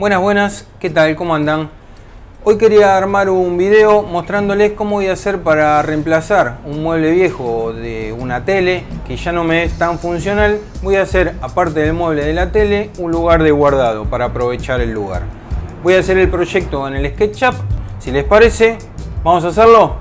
Buenas, buenas, ¿qué tal? ¿Cómo andan? Hoy quería armar un video mostrándoles cómo voy a hacer para reemplazar un mueble viejo de una tele que ya no me es tan funcional. Voy a hacer, aparte del mueble de la tele, un lugar de guardado para aprovechar el lugar. Voy a hacer el proyecto en el SketchUp. Si les parece, ¿vamos a hacerlo?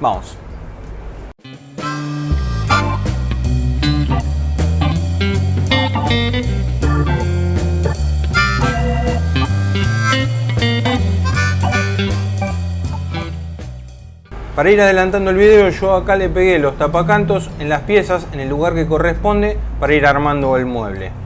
Vamos. Para ir adelantando el video yo acá le pegué los tapacantos en las piezas en el lugar que corresponde para ir armando el mueble.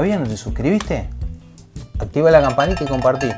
¿Todavía no te suscribiste? Activa la campanita y compartí.